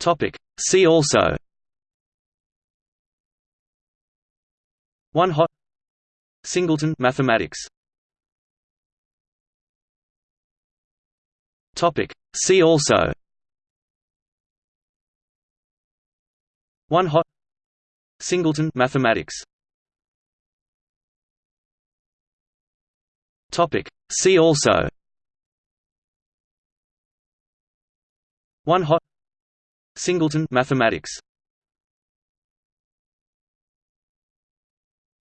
Topic. See also. One hot. Singleton mathematics. Topic. See also. One hot. Singleton mathematics. Topic. See also. One hot. Singleton mathematics.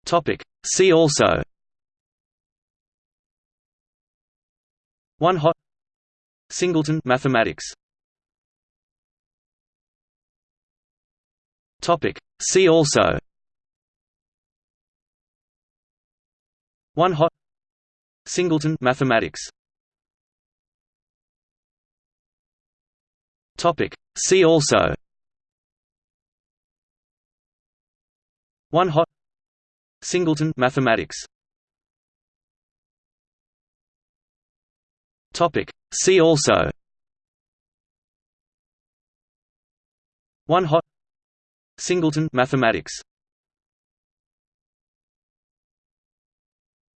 Topic. See also. One hot. Singleton mathematics. Topic. See also. One hot. Singleton mathematics. Topic. See also. One hot. Singleton mathematics. Topic. See also. One hot. Singleton mathematics.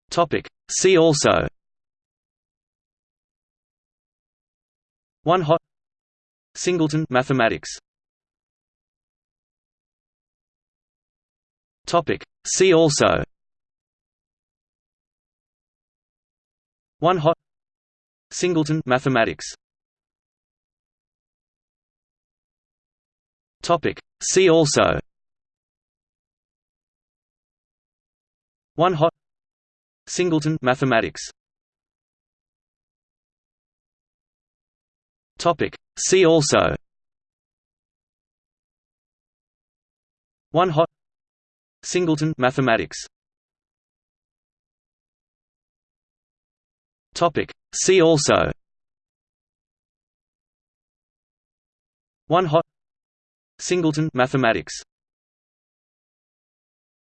Topic. See also. One hot. Singleton mathematics. Topic. See also. One hot. Singleton mathematics. Topic. See also. One hot. Singleton mathematics. Topic. See also. One hot. Singleton mathematics. Topic. See also. One hot. Singleton mathematics